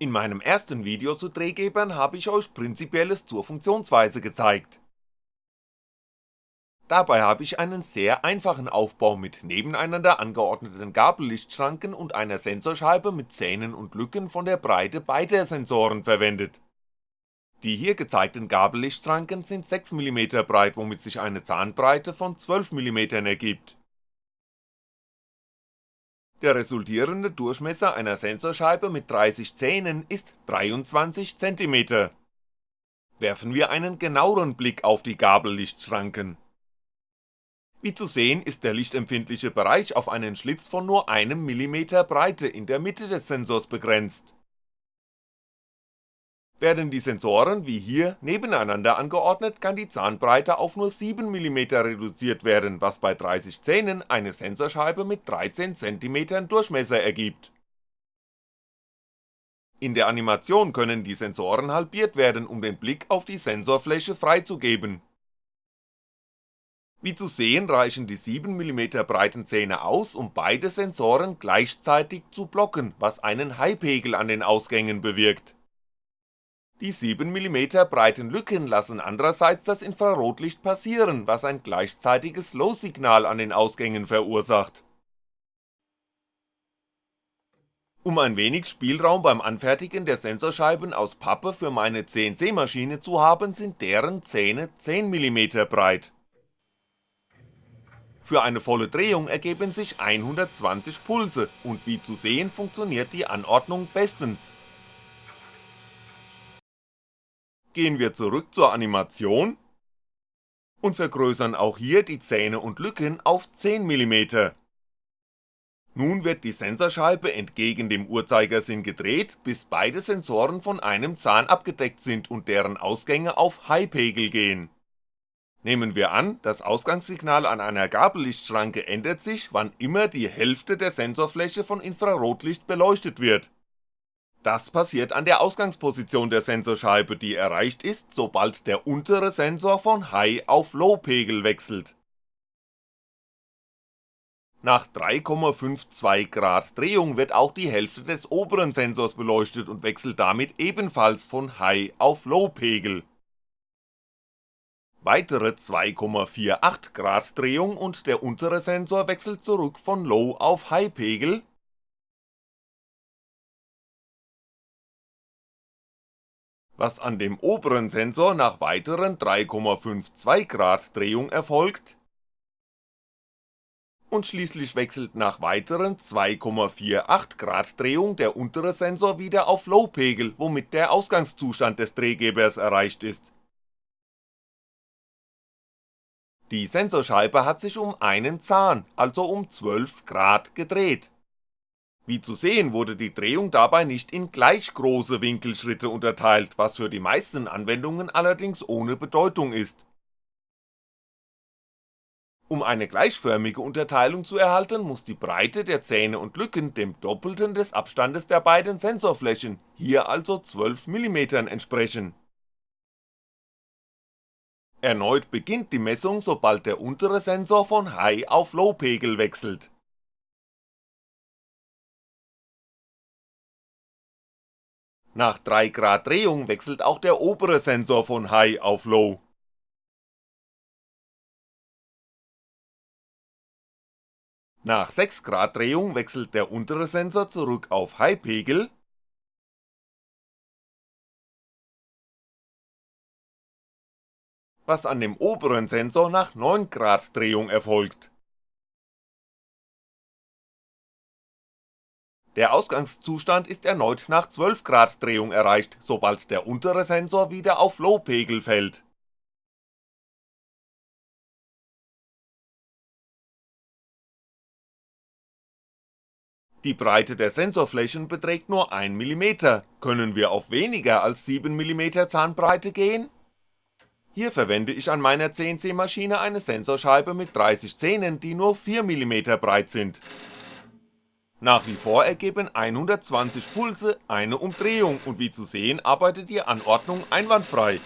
In meinem ersten Video zu Drehgebern habe ich euch Prinzipielles zur Funktionsweise gezeigt. Dabei habe ich einen sehr einfachen Aufbau mit nebeneinander angeordneten Gabellichtschranken und einer Sensorscheibe mit Zähnen und Lücken von der Breite beider Sensoren verwendet. Die hier gezeigten Gabellichtschranken sind 6mm breit, womit sich eine Zahnbreite von 12mm ergibt der resultierende Durchmesser einer Sensorscheibe mit 30 Zähnen ist 23cm. Werfen wir einen genaueren Blick auf die Gabellichtschranken. Wie zu sehen ist der lichtempfindliche Bereich auf einen Schlitz von nur einem Millimeter Breite in der Mitte des Sensors begrenzt werden die Sensoren wie hier nebeneinander angeordnet, kann die Zahnbreite auf nur 7mm reduziert werden, was bei 30 Zähnen eine Sensorscheibe mit 13cm Durchmesser ergibt. In der Animation können die Sensoren halbiert werden, um den Blick auf die Sensorfläche freizugeben. Wie zu sehen reichen die 7mm breiten Zähne aus, um beide Sensoren gleichzeitig zu blocken, was einen High-Pegel an den Ausgängen bewirkt die 7mm breiten Lücken lassen andererseits das Infrarotlicht passieren, was ein gleichzeitiges Low-Signal an den Ausgängen verursacht. Um ein wenig Spielraum beim Anfertigen der Sensorscheiben aus Pappe für meine CNC-Maschine zu haben, sind deren Zähne 10mm breit. Für eine volle Drehung ergeben sich 120 Pulse und wie zu sehen funktioniert die Anordnung bestens gehen wir zurück zur Animation und vergrößern auch hier die Zähne und Lücken auf 10mm. Nun wird die Sensorscheibe entgegen dem Uhrzeigersinn gedreht, bis beide Sensoren von einem Zahn abgedeckt sind und deren Ausgänge auf High-Pegel gehen. Nehmen wir an, das Ausgangssignal an einer Gabellichtschranke ändert sich, wann immer die Hälfte der Sensorfläche von Infrarotlicht beleuchtet wird das passiert an der Ausgangsposition der Sensorscheibe, die erreicht ist, sobald der untere Sensor von High auf Low Pegel wechselt. Nach 3,52 Grad Drehung wird auch die Hälfte des oberen Sensors beleuchtet und wechselt damit ebenfalls von High auf Low Pegel. Weitere 2,48 Grad Drehung und der untere Sensor wechselt zurück von Low auf High Pegel was an dem oberen Sensor nach weiteren 3,52 Grad Drehung erfolgt und schließlich wechselt nach weiteren 2,48 Grad Drehung der untere Sensor wieder auf Low-Pegel, womit der Ausgangszustand des Drehgebers erreicht ist. Die Sensorscheibe hat sich um einen Zahn, also um 12 Grad gedreht wie zu sehen wurde die Drehung dabei nicht in gleich große Winkelschritte unterteilt, was für die meisten Anwendungen allerdings ohne Bedeutung ist. Um eine gleichförmige Unterteilung zu erhalten, muss die Breite der Zähne und Lücken dem Doppelten des Abstandes der beiden Sensorflächen, hier also 12mm entsprechen. Erneut beginnt die Messung, sobald der untere Sensor von High auf Low Pegel wechselt Nach 3 Grad Drehung wechselt auch der obere Sensor von High auf Low. Nach 6 Grad Drehung wechselt der untere Sensor zurück auf High Pegel was an dem oberen Sensor nach 9 Grad Drehung erfolgt Der Ausgangszustand ist erneut nach 12 Grad Drehung erreicht, sobald der untere Sensor wieder auf Low-Pegel fällt. Die Breite der Sensorflächen beträgt nur 1mm, können wir auf weniger als 7mm Zahnbreite gehen? Hier verwende ich an meiner CNC-Maschine eine Sensorscheibe mit 30 Zähnen, die nur 4mm breit sind nach wie vor ergeben 120 Pulse eine Umdrehung und wie zu sehen arbeitet die Anordnung einwandfrei.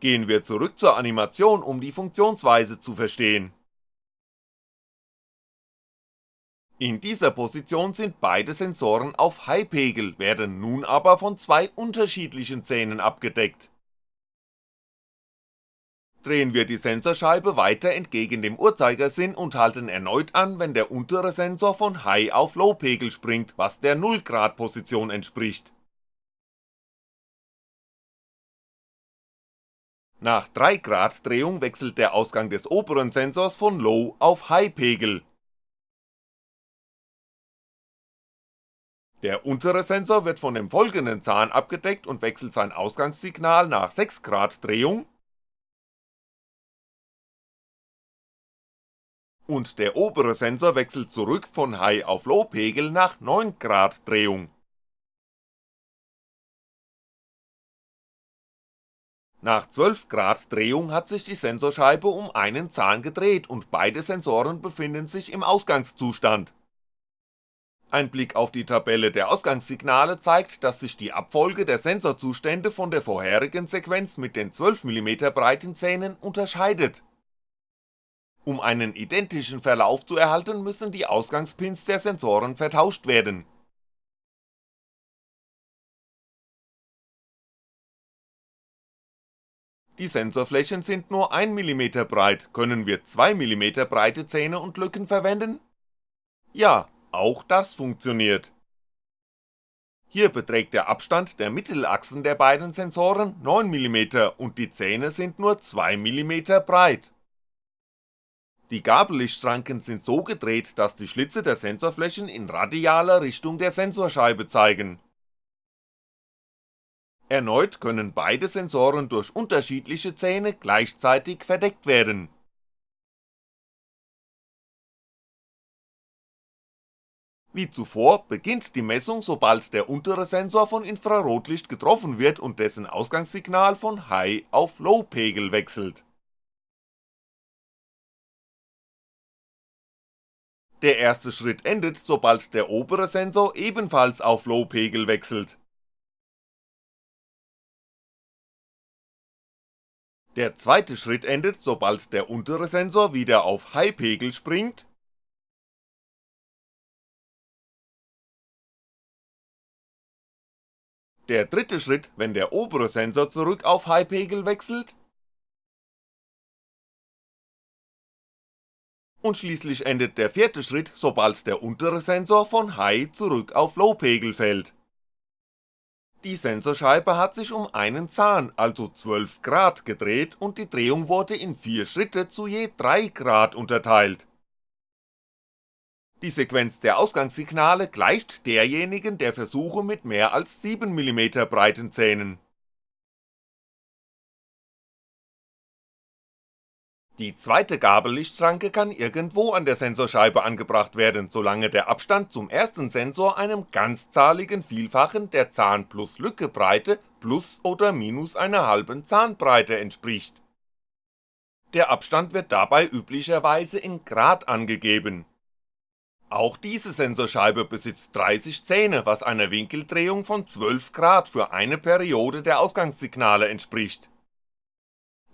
Gehen wir zurück zur Animation, um die Funktionsweise zu verstehen. In dieser Position sind beide Sensoren auf High-Pegel, werden nun aber von zwei unterschiedlichen Zähnen abgedeckt. Drehen wir die Sensorscheibe weiter entgegen dem Uhrzeigersinn und halten erneut an, wenn der untere Sensor von High auf Low Pegel springt, was der 0 Grad Position entspricht. Nach 3 Grad Drehung wechselt der Ausgang des oberen Sensors von Low auf High Pegel. Der untere Sensor wird von dem folgenden Zahn abgedeckt und wechselt sein Ausgangssignal nach 6 Grad Drehung und der obere Sensor wechselt zurück von High auf Low Pegel nach 9 Grad Drehung. Nach 12 Grad Drehung hat sich die Sensorscheibe um einen Zahn gedreht und beide Sensoren befinden sich im Ausgangszustand. Ein Blick auf die Tabelle der Ausgangssignale zeigt, dass sich die Abfolge der Sensorzustände von der vorherigen Sequenz mit den 12mm breiten Zähnen unterscheidet. Um einen identischen Verlauf zu erhalten, müssen die Ausgangspins der Sensoren vertauscht werden Die Sensorflächen sind nur 1mm breit, können wir 2mm breite Zähne und Lücken verwenden? Ja, auch das funktioniert. Hier beträgt der Abstand der Mittelachsen der beiden Sensoren 9mm und die Zähne sind nur 2mm breit. Die Gabellichtschranken sind so gedreht, dass die Schlitze der Sensorflächen in radialer Richtung der Sensorscheibe zeigen Erneut können beide Sensoren durch unterschiedliche Zähne gleichzeitig verdeckt werden. Wie zuvor beginnt die Messung sobald der untere Sensor von Infrarotlicht getroffen wird und dessen Ausgangssignal von High auf Low Pegel wechselt. Der erste Schritt endet, sobald der obere Sensor ebenfalls auf Low Pegel wechselt. Der zweite Schritt endet, sobald der untere Sensor wieder auf High-Pegel springt. Der dritte Schritt, wenn der obere Sensor zurück auf High-Pegel wechselt und schließlich endet der vierte Schritt, sobald der untere Sensor von High zurück auf Low-Pegel fällt die Sensorscheibe hat sich um einen Zahn, also 12 Grad gedreht und die Drehung wurde in 4 Schritte zu je 3 Grad unterteilt. Die Sequenz der Ausgangssignale gleicht derjenigen der Versuche mit mehr als 7mm breiten Zähnen Die zweite Gabellichtschranke kann irgendwo an der Sensorscheibe angebracht werden, solange der Abstand zum ersten Sensor einem ganzzahligen Vielfachen der Zahn plus Lücke Breite plus oder minus einer halben Zahnbreite entspricht. Der Abstand wird dabei üblicherweise in Grad angegeben. Auch diese Sensorscheibe besitzt 30 Zähne, was einer Winkeldrehung von 12 Grad für eine Periode der Ausgangssignale entspricht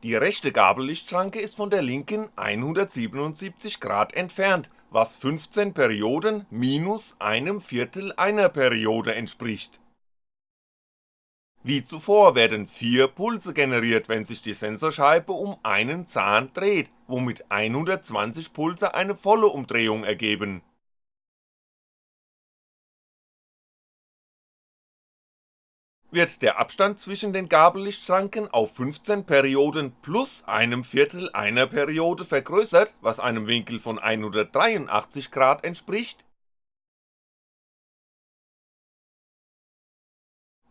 die rechte Gabellichtschranke ist von der linken 177 Grad entfernt, was 15 Perioden minus einem Viertel einer Periode entspricht. Wie zuvor werden vier Pulse generiert, wenn sich die Sensorscheibe um einen Zahn dreht, womit 120 Pulse eine volle Umdrehung ergeben wird der Abstand zwischen den Gabellichtschranken auf 15 Perioden plus einem Viertel einer Periode vergrößert, was einem Winkel von 183 Grad entspricht,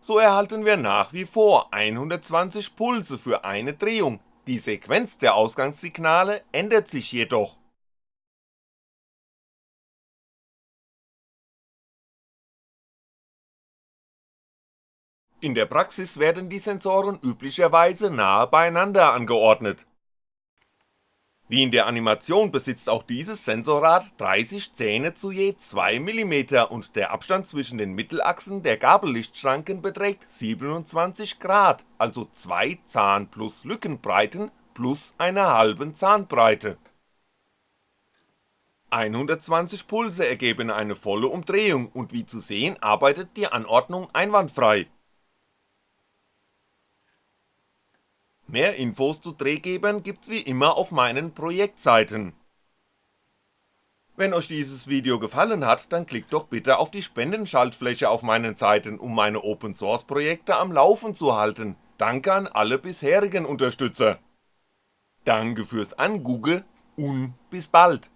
so erhalten wir nach wie vor 120 Pulse für eine Drehung, die Sequenz der Ausgangssignale ändert sich jedoch In der Praxis werden die Sensoren üblicherweise nahe beieinander angeordnet. Wie in der Animation besitzt auch dieses Sensorrad 30 Zähne zu je 2mm und der Abstand zwischen den Mittelachsen der Gabellichtschranken beträgt 27 Grad, also 2 Zahn plus Lückenbreiten plus einer halben Zahnbreite 120 Pulse ergeben eine volle Umdrehung und wie zu sehen arbeitet die Anordnung einwandfrei. Mehr Infos zu Drehgebern gibt's wie immer auf meinen Projektseiten. Wenn euch dieses Video gefallen hat, dann klickt doch bitte auf die Spendenschaltfläche auf meinen Seiten, um meine Open Source Projekte am Laufen zu halten, danke an alle bisherigen Unterstützer. Danke fürs Angugge und bis bald.